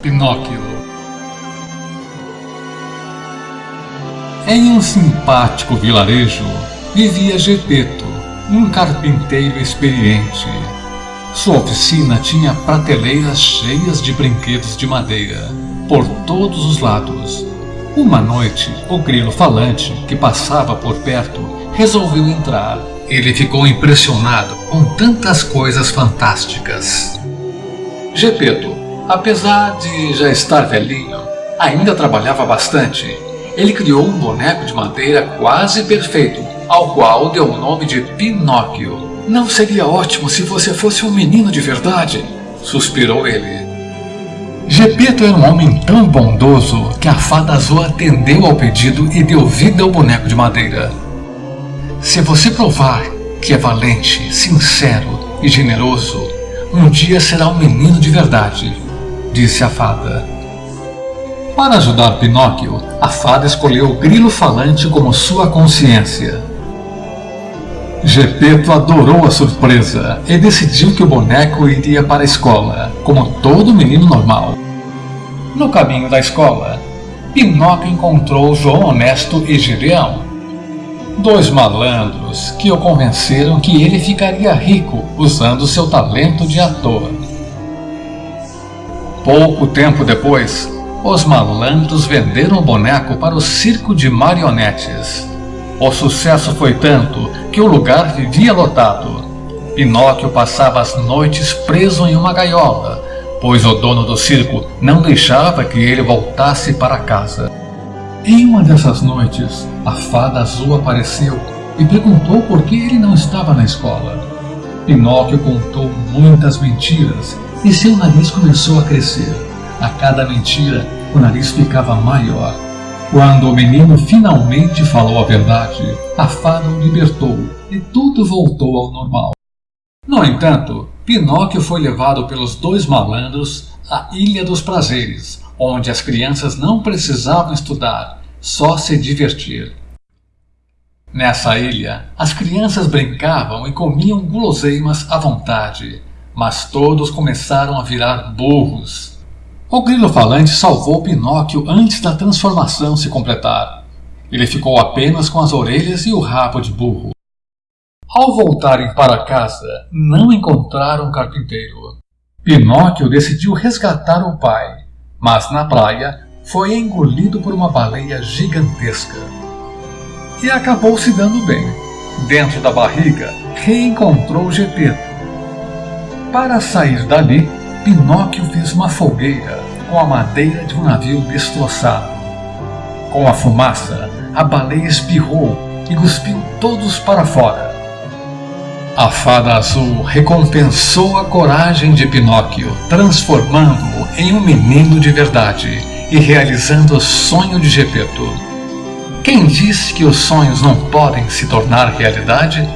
Pinóquio Em um simpático vilarejo vivia Gepeto, um carpinteiro experiente. Sua oficina tinha prateleiras cheias de brinquedos de madeira, por todos os lados. Uma noite, o grilo falante, que passava por perto, resolveu entrar. Ele ficou impressionado com tantas coisas fantásticas. Gepeto, Apesar de já estar velhinho, ainda trabalhava bastante. Ele criou um boneco de madeira quase perfeito, ao qual deu o nome de Pinóquio. Não seria ótimo se você fosse um menino de verdade? Suspirou ele. Gepeto era um homem tão bondoso que a fada azul atendeu ao pedido e deu vida ao boneco de madeira. Se você provar que é valente, sincero e generoso, um dia será um menino de verdade disse a fada. Para ajudar Pinóquio, a fada escolheu o grilo falante como sua consciência. Gepeto adorou a surpresa e decidiu que o boneco iria para a escola, como todo menino normal. No caminho da escola, Pinóquio encontrou João Honesto e Gideão, dois malandros que o convenceram que ele ficaria rico usando seu talento de ator. Pouco tempo depois, os malandros venderam o boneco para o circo de marionetes. O sucesso foi tanto que o lugar vivia lotado. Pinóquio passava as noites preso em uma gaiola, pois o dono do circo não deixava que ele voltasse para casa. Em uma dessas noites, a fada azul apareceu e perguntou por que ele não estava na escola. Pinóquio contou muitas mentiras e seu nariz começou a crescer. A cada mentira, o nariz ficava maior. Quando o menino finalmente falou a verdade, a fada o libertou e tudo voltou ao normal. No entanto, Pinóquio foi levado pelos dois malandros à Ilha dos Prazeres, onde as crianças não precisavam estudar, só se divertir. Nessa ilha, as crianças brincavam e comiam guloseimas à vontade, mas todos começaram a virar burros. O grilo falante salvou Pinóquio antes da transformação se completar. Ele ficou apenas com as orelhas e o rabo de burro. Ao voltarem para casa, não encontraram o carpinteiro. Pinóquio decidiu resgatar o pai, mas na praia foi engolido por uma baleia gigantesca. E acabou se dando bem. Dentro da barriga, reencontrou Gepeto, para sair dali, Pinóquio fez uma fogueira com a madeira de um navio destroçado. Com a fumaça, a baleia espirrou e cuspiu todos para fora. A fada azul recompensou a coragem de Pinóquio, transformando-o em um menino de verdade e realizando o sonho de Gepeto. Quem disse que os sonhos não podem se tornar realidade?